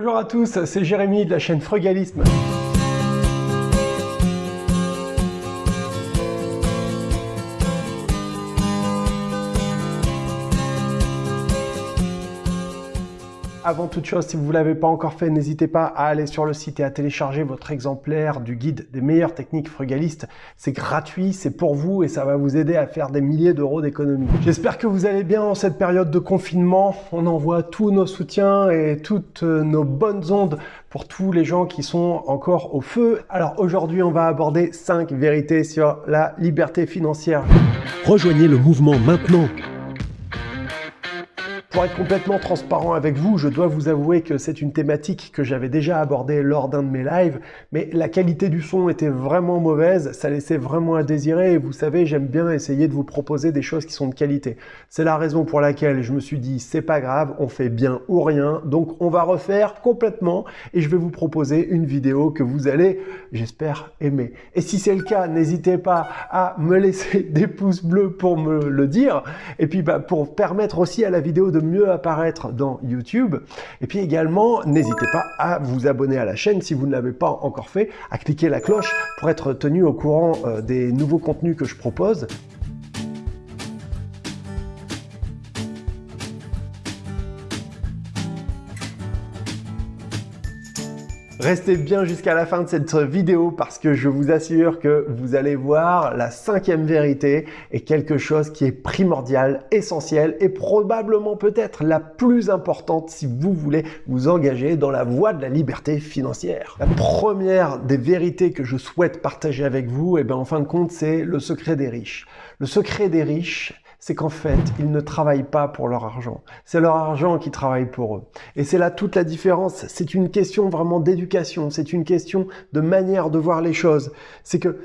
Bonjour à tous, c'est Jérémy de la chaîne Frugalisme. Avant toute chose, si vous ne l'avez pas encore fait, n'hésitez pas à aller sur le site et à télécharger votre exemplaire du guide des meilleures techniques frugalistes. C'est gratuit, c'est pour vous et ça va vous aider à faire des milliers d'euros d'économies. J'espère que vous allez bien en cette période de confinement. On envoie tous nos soutiens et toutes nos bonnes ondes pour tous les gens qui sont encore au feu. Alors aujourd'hui, on va aborder 5 vérités sur la liberté financière. Rejoignez le mouvement maintenant pour être complètement transparent avec vous, je dois vous avouer que c'est une thématique que j'avais déjà abordée lors d'un de mes lives, mais la qualité du son était vraiment mauvaise, ça laissait vraiment à désirer, et vous savez, j'aime bien essayer de vous proposer des choses qui sont de qualité. C'est la raison pour laquelle je me suis dit, c'est pas grave, on fait bien ou rien, donc on va refaire complètement, et je vais vous proposer une vidéo que vous allez, j'espère, aimer. Et si c'est le cas, n'hésitez pas à me laisser des pouces bleus pour me le dire, et puis bah, pour permettre aussi à la vidéo de mieux apparaître dans YouTube. Et puis également, n'hésitez pas à vous abonner à la chaîne si vous ne l'avez pas encore fait, à cliquer la cloche pour être tenu au courant euh, des nouveaux contenus que je propose. Restez bien jusqu'à la fin de cette vidéo parce que je vous assure que vous allez voir la cinquième vérité est quelque chose qui est primordial, essentiel et probablement peut-être la plus importante si vous voulez vous engager dans la voie de la liberté financière. La première des vérités que je souhaite partager avec vous, et eh bien en fin de compte, c'est le secret des riches. Le secret des riches, c'est qu'en fait, ils ne travaillent pas pour leur argent. C'est leur argent qui travaille pour eux. Et c'est là toute la différence. C'est une question vraiment d'éducation. C'est une question de manière de voir les choses. C'est que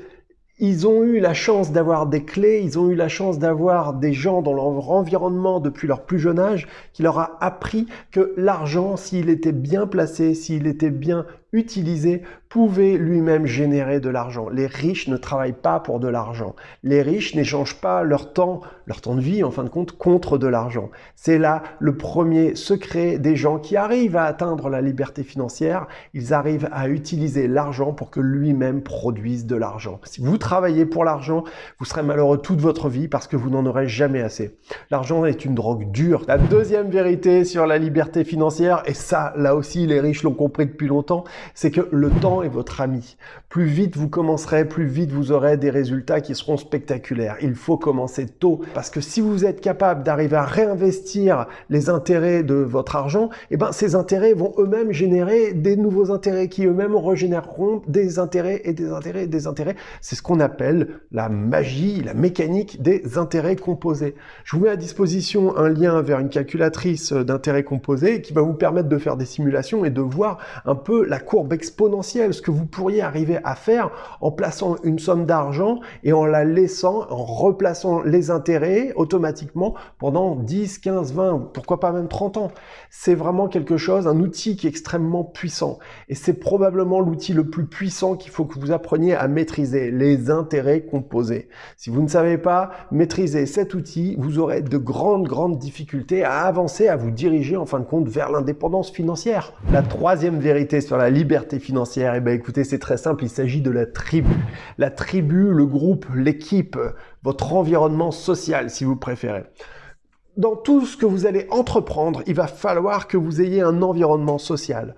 ils ont eu la chance d'avoir des clés, ils ont eu la chance d'avoir des gens dans leur environnement depuis leur plus jeune âge qui leur a appris que l'argent, s'il était bien placé, s'il était bien utilisé, pouvait lui-même générer de l'argent. Les riches ne travaillent pas pour de l'argent. Les riches n'échangent pas leur temps, leur temps de vie en fin de compte, contre de l'argent. C'est là le premier secret des gens qui arrivent à atteindre la liberté financière. Ils arrivent à utiliser l'argent pour que lui-même produise de l'argent. Si vous travaillez pour l'argent, vous serez malheureux toute votre vie parce que vous n'en aurez jamais assez. L'argent est une drogue dure. La deuxième vérité sur la liberté financière, et ça, là aussi, les riches l'ont compris depuis longtemps, c'est que le temps est votre ami. Plus vite vous commencerez, plus vite vous aurez des résultats qui seront spectaculaires. Il faut commencer tôt parce que si vous êtes capable d'arriver à réinvestir les intérêts de votre argent, eh ben ces intérêts vont eux-mêmes générer des nouveaux intérêts qui eux-mêmes régénéreront des intérêts et des intérêts et des intérêts. C'est ce qu'on appelle la magie, la mécanique des intérêts composés. Je vous mets à disposition un lien vers une calculatrice d'intérêts composés qui va vous permettre de faire des simulations et de voir un peu la exponentielle, ce que vous pourriez arriver à faire en plaçant une somme d'argent et en la laissant, en replaçant les intérêts automatiquement pendant 10, 15, 20, pourquoi pas même 30 ans. C'est vraiment quelque chose, un outil qui est extrêmement puissant. Et c'est probablement l'outil le plus puissant qu'il faut que vous appreniez à maîtriser, les intérêts composés. Si vous ne savez pas maîtriser cet outil, vous aurez de grandes, grandes difficultés à avancer, à vous diriger en fin de compte vers l'indépendance financière. La troisième vérité sur la liberté liberté financière Eh bien écoutez, c'est très simple, il s'agit de la tribu. La tribu, le groupe, l'équipe, votre environnement social si vous préférez dans tout ce que vous allez entreprendre, il va falloir que vous ayez un environnement social.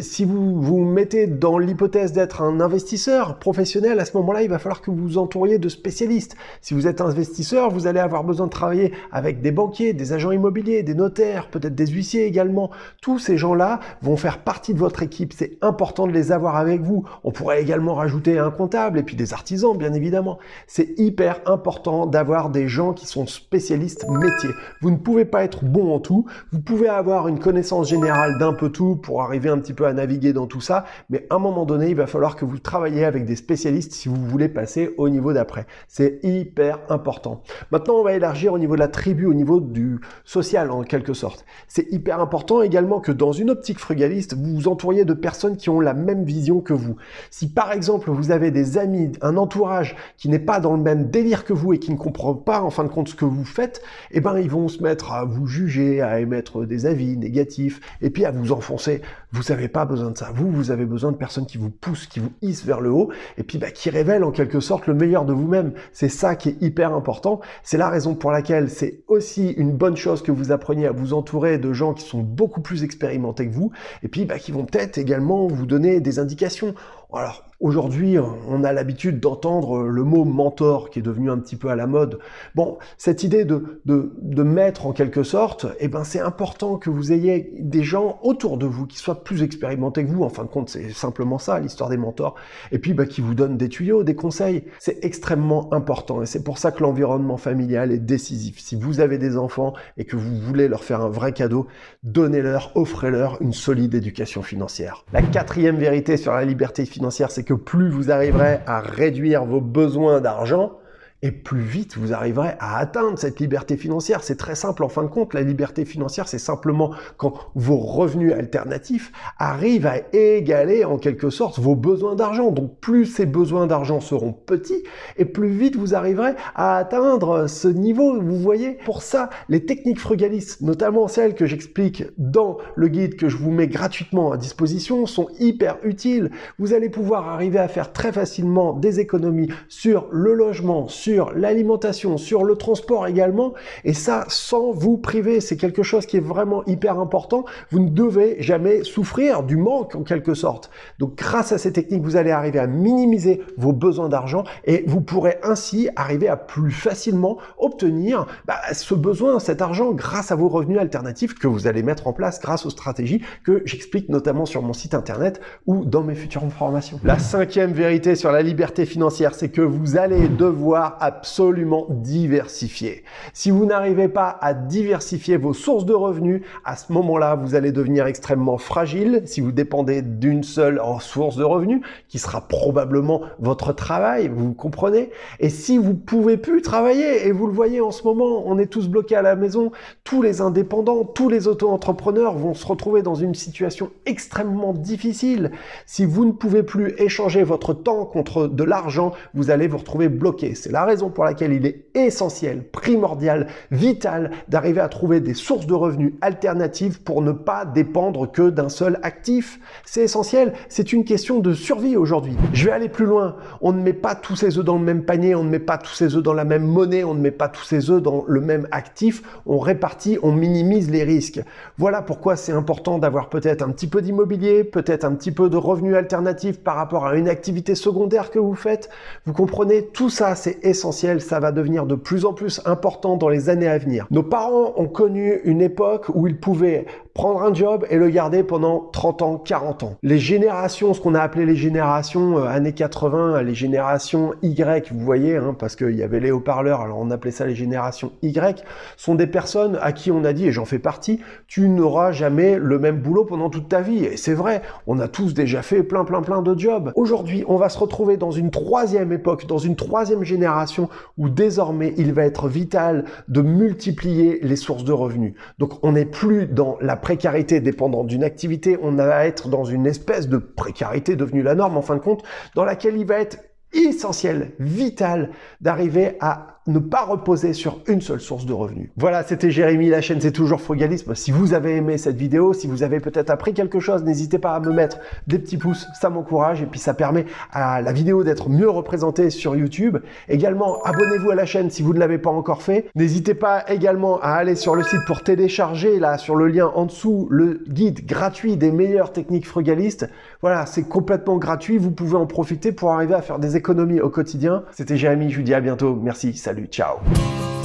Si vous vous mettez dans l'hypothèse d'être un investisseur professionnel, à ce moment-là, il va falloir que vous vous entouriez de spécialistes. Si vous êtes investisseur, vous allez avoir besoin de travailler avec des banquiers, des agents immobiliers, des notaires, peut-être des huissiers également. Tous ces gens-là vont faire partie de votre équipe. C'est important de les avoir avec vous. On pourrait également rajouter un comptable et puis des artisans, bien évidemment. C'est hyper important d'avoir des gens qui sont spécialistes métiers. Vous ne pouvez pas être bon en tout. Vous pouvez avoir une connaissance générale d'un peu tout pour arriver un petit peu à naviguer dans tout ça. Mais à un moment donné, il va falloir que vous travaillez avec des spécialistes si vous voulez passer au niveau d'après. C'est hyper important. Maintenant, on va élargir au niveau de la tribu, au niveau du social en quelque sorte. C'est hyper important également que dans une optique frugaliste, vous vous entouriez de personnes qui ont la même vision que vous. Si par exemple, vous avez des amis, un entourage qui n'est pas dans le même délire que vous et qui ne comprend pas en fin de compte ce que vous faites, eh ben ils vont se mettre à vous juger, à émettre des avis négatifs, et puis à vous enfoncer. Vous n'avez pas besoin de ça. Vous, vous avez besoin de personnes qui vous poussent, qui vous hissent vers le haut, et puis bah, qui révèlent en quelque sorte le meilleur de vous-même. C'est ça qui est hyper important. C'est la raison pour laquelle c'est aussi une bonne chose que vous appreniez à vous entourer de gens qui sont beaucoup plus expérimentés que vous, et puis bah, qui vont peut-être également vous donner des indications. Alors, Aujourd'hui, on a l'habitude d'entendre le mot mentor qui est devenu un petit peu à la mode. Bon, cette idée de, de, de mettre en quelque sorte, eh ben c'est important que vous ayez des gens autour de vous qui soient plus expérimentés que vous. En fin de compte, c'est simplement ça, l'histoire des mentors. Et puis, bah, qui vous donnent des tuyaux, des conseils. C'est extrêmement important et c'est pour ça que l'environnement familial est décisif. Si vous avez des enfants et que vous voulez leur faire un vrai cadeau, donnez-leur, offrez-leur une solide éducation financière. La quatrième vérité sur la liberté financière, c'est que plus vous arriverez à réduire vos besoins d'argent, et plus vite vous arriverez à atteindre cette liberté financière. C'est très simple en fin de compte, la liberté financière c'est simplement quand vos revenus alternatifs arrivent à égaler en quelque sorte vos besoins d'argent. Donc plus ces besoins d'argent seront petits et plus vite vous arriverez à atteindre ce niveau. Vous voyez, pour ça, les techniques frugalistes, notamment celles que j'explique dans le guide que je vous mets gratuitement à disposition, sont hyper utiles. Vous allez pouvoir arriver à faire très facilement des économies sur le logement, sur l'alimentation, sur le transport également, et ça sans vous priver. C'est quelque chose qui est vraiment hyper important. Vous ne devez jamais souffrir du manque en quelque sorte. Donc grâce à ces techniques, vous allez arriver à minimiser vos besoins d'argent et vous pourrez ainsi arriver à plus facilement obtenir bah, ce besoin, cet argent grâce à vos revenus alternatifs que vous allez mettre en place grâce aux stratégies que j'explique notamment sur mon site internet ou dans mes futures formations. La cinquième vérité sur la liberté financière, c'est que vous allez devoir absolument diversifier. Si vous n'arrivez pas à diversifier vos sources de revenus, à ce moment-là, vous allez devenir extrêmement fragile si vous dépendez d'une seule source de revenus, qui sera probablement votre travail, vous comprenez Et si vous pouvez plus travailler, et vous le voyez en ce moment, on est tous bloqués à la maison, tous les indépendants, tous les auto-entrepreneurs vont se retrouver dans une situation extrêmement difficile. Si vous ne pouvez plus échanger votre temps contre de l'argent, vous allez vous retrouver bloqué. C'est la raison pour laquelle il est essentiel, primordial, vital d'arriver à trouver des sources de revenus alternatives pour ne pas dépendre que d'un seul actif. C'est essentiel, c'est une question de survie aujourd'hui. Je vais aller plus loin. On ne met pas tous ses œufs dans le même panier, on ne met pas tous ses œufs dans la même monnaie, on ne met pas tous ses œufs dans le même actif. On répartit, on minimise les risques. Voilà pourquoi c'est important d'avoir peut-être un petit peu d'immobilier, peut-être un petit peu de revenus alternatifs par rapport à une activité secondaire que vous faites. Vous comprenez, tout ça c'est essentiel ça va devenir de plus en plus important dans les années à venir. Nos parents ont connu une époque où ils pouvaient prendre un job et le garder pendant 30 ans, 40 ans. Les générations, ce qu'on a appelé les générations euh, années 80, les générations Y, vous voyez, hein, parce qu'il y avait les haut-parleurs, alors on appelait ça les générations Y, sont des personnes à qui on a dit, et j'en fais partie, tu n'auras jamais le même boulot pendant toute ta vie. Et c'est vrai, on a tous déjà fait plein plein plein de jobs. Aujourd'hui, on va se retrouver dans une troisième époque, dans une troisième génération où désormais il va être vital de multiplier les sources de revenus. Donc on n'est plus dans la précarité dépendant d'une activité, on va être dans une espèce de précarité devenue la norme en fin de compte, dans laquelle il va être essentiel, vital d'arriver à ne pas reposer sur une seule source de revenus. Voilà, c'était Jérémy, la chaîne c'est toujours Frugalisme. Si vous avez aimé cette vidéo, si vous avez peut-être appris quelque chose, n'hésitez pas à me mettre des petits pouces, ça m'encourage et puis ça permet à la vidéo d'être mieux représentée sur YouTube. Également, abonnez-vous à la chaîne si vous ne l'avez pas encore fait. N'hésitez pas également à aller sur le site pour télécharger, là, sur le lien en dessous, le guide gratuit des meilleures techniques frugalistes. Voilà, c'est complètement gratuit, vous pouvez en profiter pour arriver à faire des économies au quotidien. C'était Jérémy, je vous dis à bientôt. Merci, salut, sério tchau.